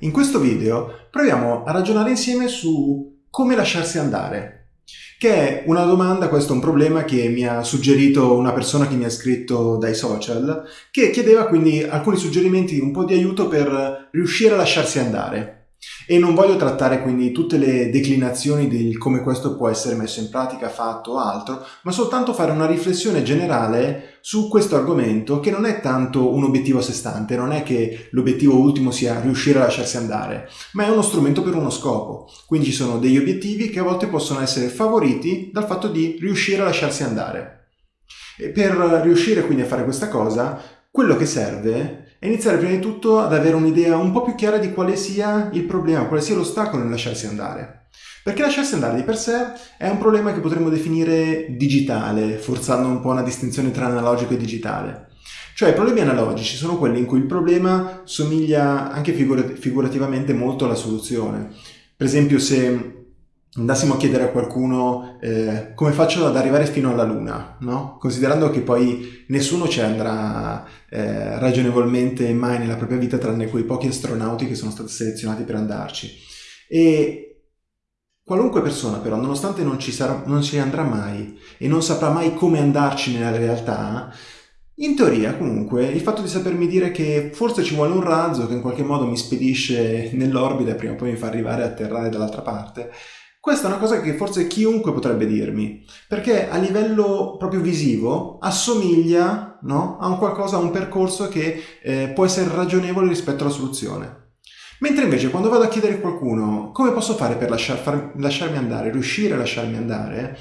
In questo video proviamo a ragionare insieme su come lasciarsi andare, che è una domanda, questo è un problema che mi ha suggerito una persona che mi ha scritto dai social, che chiedeva quindi alcuni suggerimenti, un po' di aiuto per riuscire a lasciarsi andare. E non voglio trattare quindi tutte le declinazioni di come questo può essere messo in pratica, fatto o altro, ma soltanto fare una riflessione generale su questo argomento che non è tanto un obiettivo a sé stante, non è che l'obiettivo ultimo sia riuscire a lasciarsi andare, ma è uno strumento per uno scopo. Quindi ci sono degli obiettivi che a volte possono essere favoriti dal fatto di riuscire a lasciarsi andare. E per riuscire quindi a fare questa cosa, quello che serve e iniziare prima di tutto ad avere un'idea un po' più chiara di quale sia il problema, quale sia l'ostacolo nel lasciarsi andare. Perché lasciarsi andare di per sé è un problema che potremmo definire digitale, forzando un po' una distinzione tra analogico e digitale. Cioè i problemi analogici sono quelli in cui il problema somiglia anche figurativamente molto alla soluzione. Per esempio se andassimo a chiedere a qualcuno eh, come faccio ad arrivare fino alla Luna, no? considerando che poi nessuno ci andrà eh, ragionevolmente mai nella propria vita tranne quei pochi astronauti che sono stati selezionati per andarci. E qualunque persona però, nonostante non ci, sarà, non ci andrà mai e non saprà mai come andarci nella realtà, in teoria, comunque, il fatto di sapermi dire che forse ci vuole un razzo che in qualche modo mi spedisce nell'orbita e prima o poi mi fa arrivare a atterrare dall'altra parte, questa è una cosa che forse chiunque potrebbe dirmi, perché a livello proprio visivo assomiglia no, a un qualcosa, a un percorso che eh, può essere ragionevole rispetto alla soluzione. Mentre invece quando vado a chiedere a qualcuno come posso fare per lasciar, far, lasciarmi andare, riuscire a lasciarmi andare,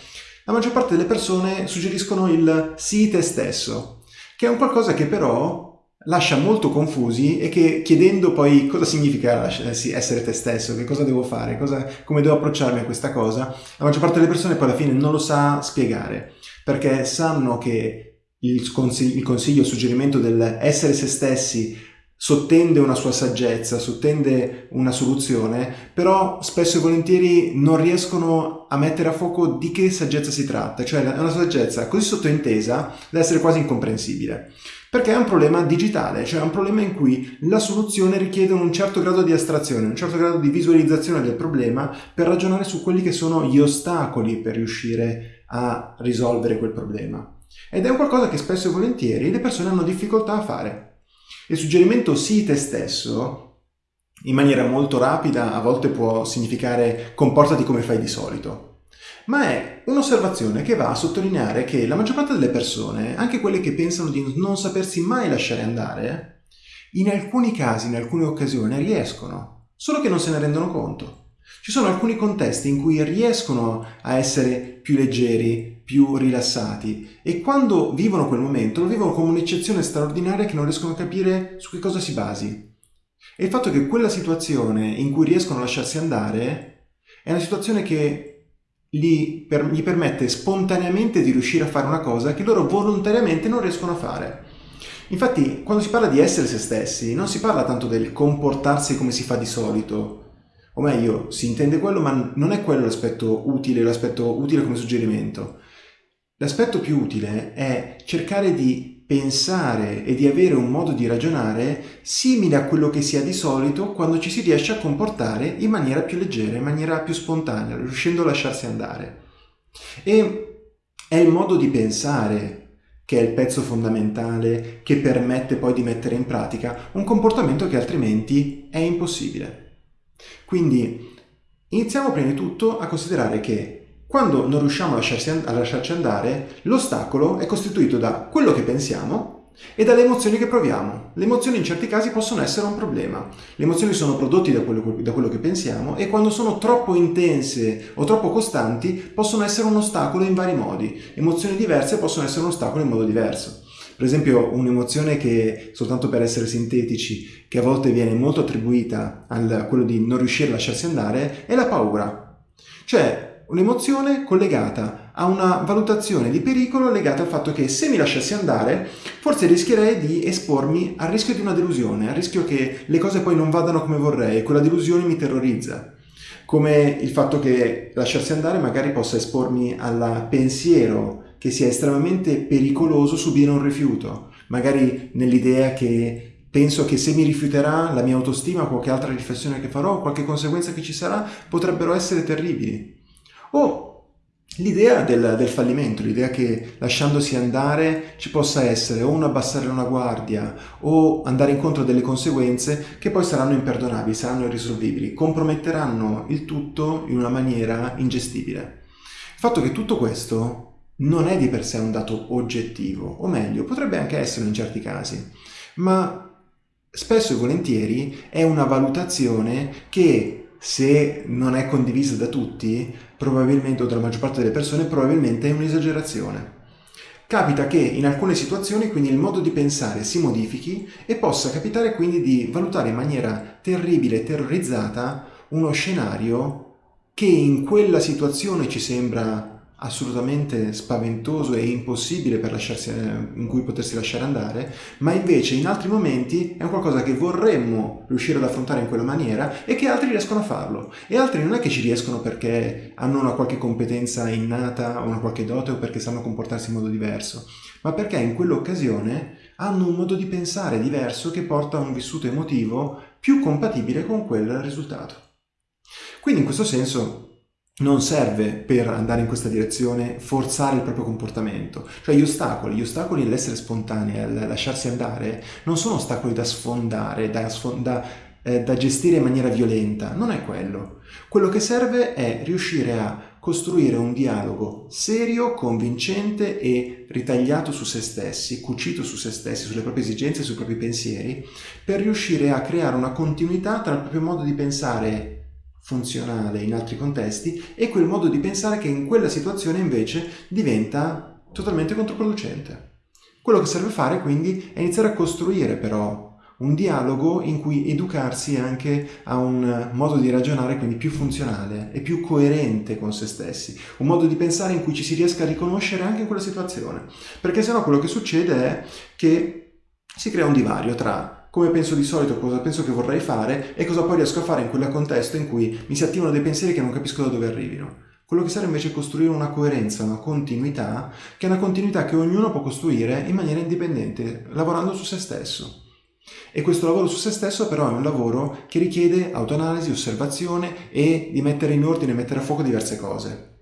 la maggior parte delle persone suggeriscono il sii te stesso, che è un qualcosa che però lascia molto confusi e che chiedendo poi cosa significa essere te stesso, che cosa devo fare, cosa, come devo approcciarmi a questa cosa, la maggior parte delle persone poi alla fine non lo sa spiegare, perché sanno che il consiglio, il, consiglio, il suggerimento del essere se stessi sottende una sua saggezza, sottende una soluzione, però spesso e volentieri non riescono a mettere a fuoco di che saggezza si tratta, cioè è una saggezza così sottointesa da essere quasi incomprensibile. Perché è un problema digitale, cioè è un problema in cui la soluzione richiede un certo grado di astrazione, un certo grado di visualizzazione del problema per ragionare su quelli che sono gli ostacoli per riuscire a risolvere quel problema. Ed è un qualcosa che spesso e volentieri le persone hanno difficoltà a fare. Il suggerimento sii te stesso, in maniera molto rapida, a volte può significare comportati come fai di solito ma è un'osservazione che va a sottolineare che la maggior parte delle persone, anche quelle che pensano di non sapersi mai lasciare andare, in alcuni casi, in alcune occasioni riescono, solo che non se ne rendono conto. Ci sono alcuni contesti in cui riescono a essere più leggeri, più rilassati e quando vivono quel momento lo vivono come un'eccezione straordinaria che non riescono a capire su che cosa si basi. E il fatto che quella situazione in cui riescono a lasciarsi andare è una situazione che gli, per, gli permette spontaneamente di riuscire a fare una cosa che loro volontariamente non riescono a fare. Infatti, quando si parla di essere se stessi, non si parla tanto del comportarsi come si fa di solito, o meglio, si intende quello, ma non è quello l'aspetto utile, l'aspetto utile come suggerimento. L'aspetto più utile è cercare di pensare e di avere un modo di ragionare simile a quello che si ha di solito quando ci si riesce a comportare in maniera più leggera, in maniera più spontanea, riuscendo a lasciarsi andare. E è il modo di pensare che è il pezzo fondamentale che permette poi di mettere in pratica un comportamento che altrimenti è impossibile. Quindi iniziamo prima di tutto a considerare che quando non riusciamo a, a lasciarci andare, l'ostacolo è costituito da quello che pensiamo e dalle emozioni che proviamo. Le emozioni in certi casi possono essere un problema. Le emozioni sono prodotte da quello, da quello che pensiamo e quando sono troppo intense o troppo costanti possono essere un ostacolo in vari modi. Emozioni diverse possono essere un ostacolo in modo diverso. Per esempio un'emozione che, soltanto per essere sintetici, che a volte viene molto attribuita a quello di non riuscire a lasciarsi andare, è la paura. Cioè, un'emozione collegata a una valutazione di pericolo legata al fatto che se mi lasciassi andare forse rischierei di espormi al rischio di una delusione, al rischio che le cose poi non vadano come vorrei e quella delusione mi terrorizza. Come il fatto che lasciarsi andare magari possa espormi al pensiero che sia estremamente pericoloso subire un rifiuto, magari nell'idea che penso che se mi rifiuterà la mia autostima, qualche altra riflessione che farò, qualche conseguenza che ci sarà, potrebbero essere terribili. O L'idea del, del, fallimento, l'idea che lasciandosi andare ci possa essere o un abbassare una guardia o andare incontro a delle conseguenze che poi saranno imperdonabili, saranno irrisolvibili, comprometteranno il tutto in una maniera ingestibile. Il fatto che tutto questo non è di per sé un dato oggettivo, o meglio, potrebbe anche essere in certi casi, ma spesso e volentieri è una valutazione che se non è condivisa da tutti, probabilmente, o dalla maggior parte delle persone, probabilmente è un'esagerazione. Capita che in alcune situazioni quindi il modo di pensare si modifichi e possa capitare quindi di valutare in maniera terribile e terrorizzata uno scenario che in quella situazione ci sembra assolutamente spaventoso e impossibile lasciarsi, eh, in cui potersi lasciare andare, ma invece in altri momenti è un qualcosa che vorremmo riuscire ad affrontare in quella maniera e che altri riescono a farlo. E altri non è che ci riescono perché hanno una qualche competenza innata o una qualche dote o perché sanno comportarsi in modo diverso, ma perché in quell'occasione hanno un modo di pensare diverso che porta a un vissuto emotivo più compatibile con quel risultato. Quindi in questo senso non serve per andare in questa direzione forzare il proprio comportamento. Cioè gli ostacoli, gli ostacoli all'essere spontanei, al lasciarsi andare, non sono ostacoli da sfondare, da, da, eh, da gestire in maniera violenta, non è quello. Quello che serve è riuscire a costruire un dialogo serio, convincente e ritagliato su se stessi, cucito su se stessi, sulle proprie esigenze, sui propri pensieri, per riuscire a creare una continuità tra il proprio modo di pensare funzionale in altri contesti e quel modo di pensare che in quella situazione invece diventa totalmente controproducente. Quello che serve fare quindi è iniziare a costruire però un dialogo in cui educarsi anche a un modo di ragionare quindi più funzionale e più coerente con se stessi, un modo di pensare in cui ci si riesca a riconoscere anche in quella situazione, perché sennò quello che succede è che si crea un divario tra come penso di solito, cosa penso che vorrei fare e cosa poi riesco a fare in quel contesto in cui mi si attivano dei pensieri che non capisco da dove arrivino. Quello che serve invece è costruire una coerenza, una continuità, che è una continuità che ognuno può costruire in maniera indipendente, lavorando su se stesso. E questo lavoro su se stesso però è un lavoro che richiede autoanalisi, osservazione e di mettere in ordine, mettere a fuoco diverse cose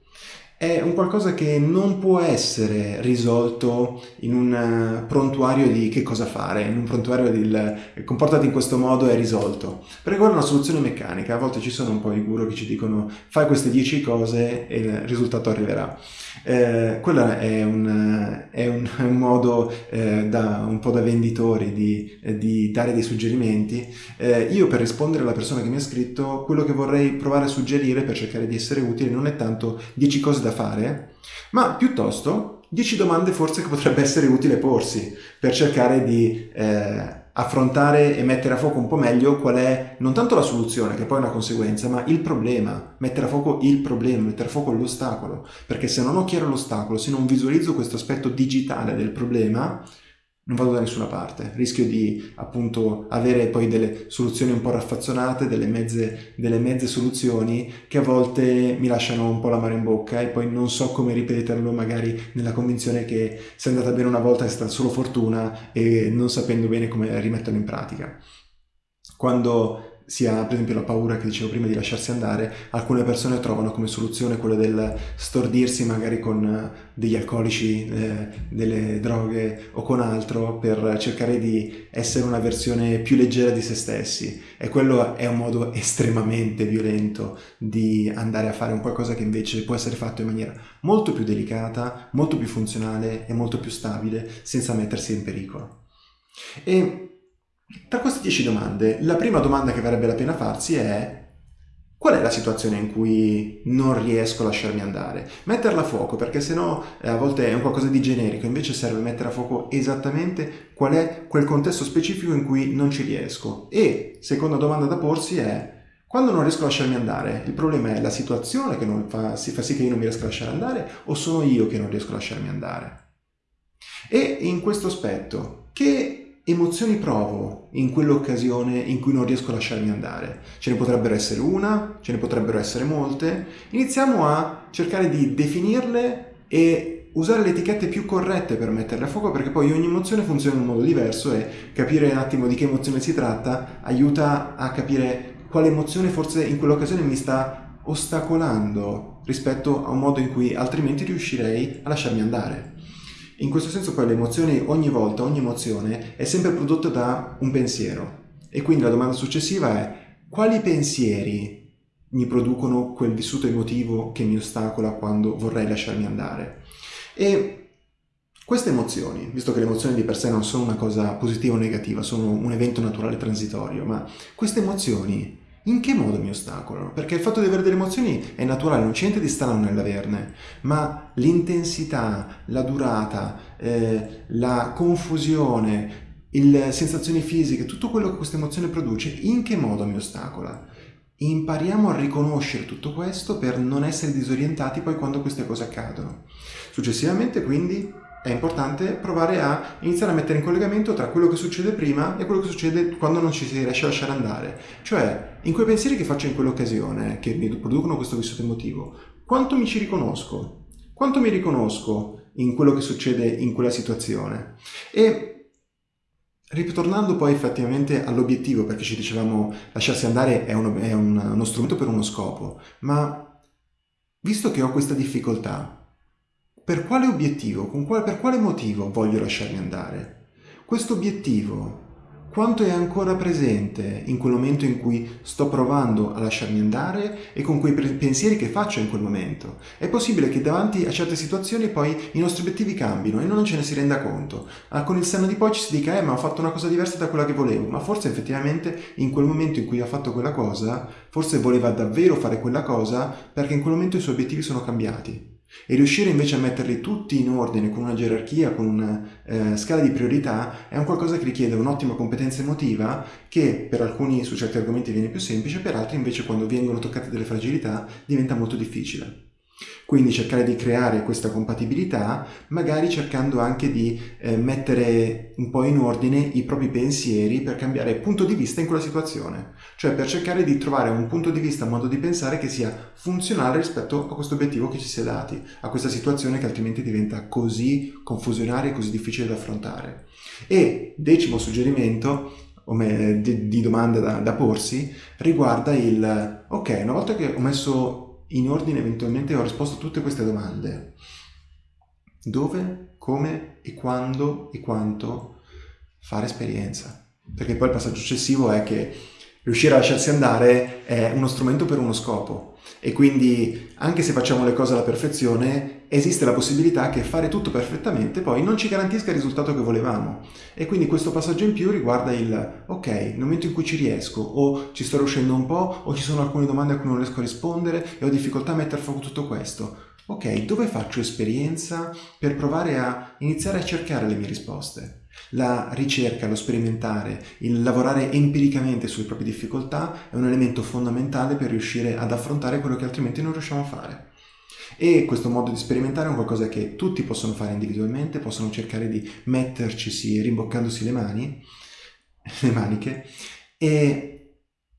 è un qualcosa che non può essere risolto in un eh, prontuario di che cosa fare, in un prontuario di comportati in questo modo è risolto. Perché quella è una soluzione meccanica, a volte ci sono un po' i guru che ci dicono fai queste 10 cose e il risultato arriverà. Eh, quello è un, è un, un modo eh, da, un po' da venditori di, di dare dei suggerimenti. Eh, io per rispondere alla persona che mi ha scritto, quello che vorrei provare a suggerire per cercare di essere utile non è tanto 10 cose da fare, ma piuttosto 10 domande forse che potrebbe essere utile porsi per cercare di eh, affrontare e mettere a fuoco un po' meglio qual è non tanto la soluzione, che poi è una conseguenza, ma il problema, mettere a fuoco il problema, mettere a fuoco l'ostacolo, perché se non ho chiaro l'ostacolo, se non visualizzo questo aspetto digitale del problema, non vado da nessuna parte, rischio di appunto avere poi delle soluzioni un po' raffazzonate, delle mezze, delle mezze soluzioni che a volte mi lasciano un po' la mare in bocca e poi non so come ripeterlo magari nella convinzione che se è andata bene una volta è stata solo fortuna e non sapendo bene come rimetterlo in pratica. Quando si ha per esempio la paura che dicevo prima di lasciarsi andare, alcune persone trovano come soluzione quella del stordirsi magari con eh, degli alcolici, eh, delle droghe o con altro per cercare di essere una versione più leggera di se stessi e quello è un modo estremamente violento di andare a fare un qualcosa che invece può essere fatto in maniera molto più delicata, molto più funzionale e molto più stabile senza mettersi in pericolo. E tra queste 10 domande, la prima domanda che varrebbe la pena farsi è qual è la situazione in cui non riesco a lasciarmi andare? Metterla a fuoco, perché sennò eh, a volte è un qualcosa di generico, invece serve mettere a fuoco esattamente qual è quel contesto specifico in cui non ci riesco. E seconda domanda da porsi è quando non riesco a lasciarmi andare, il problema è la situazione che fa, fa sì che io non mi riesco a lasciare andare o sono io che non riesco a lasciarmi andare? E in questo aspetto, che emozioni provo in quell'occasione in cui non riesco a lasciarmi andare? Ce ne potrebbero essere una, ce ne potrebbero essere molte. Iniziamo a cercare di definirle e usare le etichette più corrette per metterle a fuoco perché poi ogni emozione funziona in un modo diverso e capire un attimo di che emozione si tratta aiuta a capire quale emozione forse in quell'occasione mi sta ostacolando rispetto a un modo in cui altrimenti riuscirei a lasciarmi andare. In questo senso poi le emozioni ogni volta, ogni emozione è sempre prodotta da un pensiero e quindi la domanda successiva è quali pensieri mi producono quel vissuto emotivo che mi ostacola quando vorrei lasciarmi andare. E queste emozioni, visto che le emozioni di per sé non sono una cosa positiva o negativa, sono un evento naturale transitorio, ma queste emozioni in che modo mi ostacolano? Perché il fatto di avere delle emozioni è naturale, non c'è niente di strano nell'averne, ma l'intensità, la durata, eh, la confusione, le sensazioni fisiche, tutto quello che questa emozione produce, in che modo mi ostacola? Impariamo a riconoscere tutto questo per non essere disorientati poi quando queste cose accadono. Successivamente quindi è importante provare a iniziare a mettere in collegamento tra quello che succede prima e quello che succede quando non ci si riesce a lasciare andare. Cioè, in quei pensieri che faccio in quell'occasione, che mi producono questo vissuto emotivo, quanto mi ci riconosco? Quanto mi riconosco in quello che succede in quella situazione? E Ritornando poi effettivamente all'obiettivo, perché ci dicevamo lasciarsi andare è, uno, è un, uno strumento per uno scopo, ma visto che ho questa difficoltà, per quale obiettivo, quale, per quale motivo voglio lasciarmi andare? Questo obiettivo quanto è ancora presente in quel momento in cui sto provando a lasciarmi andare e con quei pensieri che faccio in quel momento. È possibile che davanti a certe situazioni poi i nostri obiettivi cambino e non ce ne si renda conto. Ah, con il senno di poi ci si dica, eh ma ho fatto una cosa diversa da quella che volevo, ma forse effettivamente in quel momento in cui ha fatto quella cosa, forse voleva davvero fare quella cosa perché in quel momento i suoi obiettivi sono cambiati. E riuscire invece a metterli tutti in ordine con una gerarchia, con una eh, scala di priorità, è un qualcosa che richiede un'ottima competenza emotiva che per alcuni su certi argomenti viene più semplice, per altri invece quando vengono toccate delle fragilità diventa molto difficile. Quindi cercare di creare questa compatibilità, magari cercando anche di eh, mettere un po' in ordine i propri pensieri per cambiare punto di vista in quella situazione. Cioè per cercare di trovare un punto di vista, un modo di pensare che sia funzionale rispetto a questo obiettivo che ci si è dati, a questa situazione che altrimenti diventa così confusionaria e così difficile da affrontare. E decimo suggerimento, di, di domanda da, da porsi, riguarda il ok, una volta che ho messo in ordine eventualmente ho risposto a tutte queste domande. Dove, come e quando e quanto fare esperienza. Perché poi il passaggio successivo è che riuscire a lasciarsi andare è uno strumento per uno scopo e quindi anche se facciamo le cose alla perfezione esiste la possibilità che fare tutto perfettamente poi non ci garantisca il risultato che volevamo. E quindi questo passaggio in più riguarda il ok, nel momento in cui ci riesco o ci sto riuscendo un po' o ci sono alcune domande a cui non riesco a rispondere e ho difficoltà a mettere a fuoco tutto questo. Ok, dove faccio esperienza per provare a iniziare a cercare le mie risposte la ricerca, lo sperimentare, il lavorare empiricamente sulle proprie difficoltà è un elemento fondamentale per riuscire ad affrontare quello che altrimenti non riusciamo a fare. E questo modo di sperimentare è qualcosa che tutti possono fare individualmente, possono cercare di mettercisi rimboccandosi le mani, le maniche, e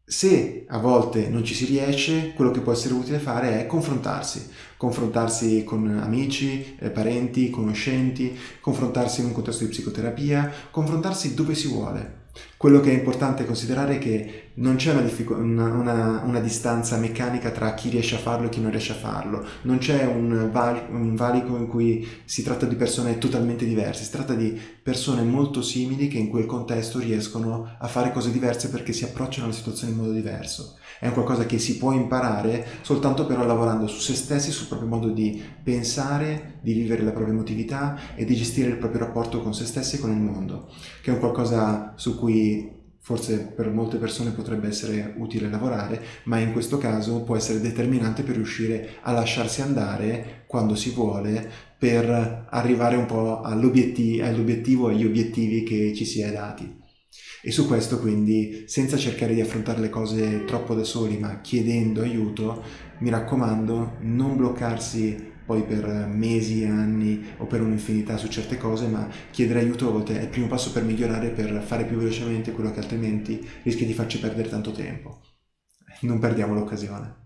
se a volte non ci si riesce, quello che può essere utile fare è confrontarsi, confrontarsi con amici, eh, parenti, conoscenti, confrontarsi in un contesto di psicoterapia, confrontarsi dove si vuole. Quello che è importante considerare è che non c'è una, una, una, una, distanza meccanica tra chi riesce a farlo e chi non riesce a farlo, non c'è un, val un valico in cui si tratta di persone totalmente diverse, si tratta di persone molto simili che in quel contesto riescono a fare cose diverse perché si approcciano alla situazione in modo diverso. È un qualcosa che si può imparare soltanto però lavorando su se stessi, sul proprio modo di pensare, di vivere la propria emotività e di gestire il proprio rapporto con se stessi e con il mondo, che è un qualcosa su cui forse per molte persone potrebbe essere utile lavorare, ma in questo caso può essere determinante per riuscire a lasciarsi andare quando si vuole per arrivare un po' all'obiettivo, agli obiettivi che ci si è dati. E su questo quindi, senza cercare di affrontare le cose troppo da soli, ma chiedendo aiuto, mi raccomando, non bloccarsi poi per mesi, anni o per un'infinità su certe cose, ma chiedere aiuto a volte è il primo passo per migliorare, per fare più velocemente quello che altrimenti rischia di farci perdere tanto tempo. Non perdiamo l'occasione.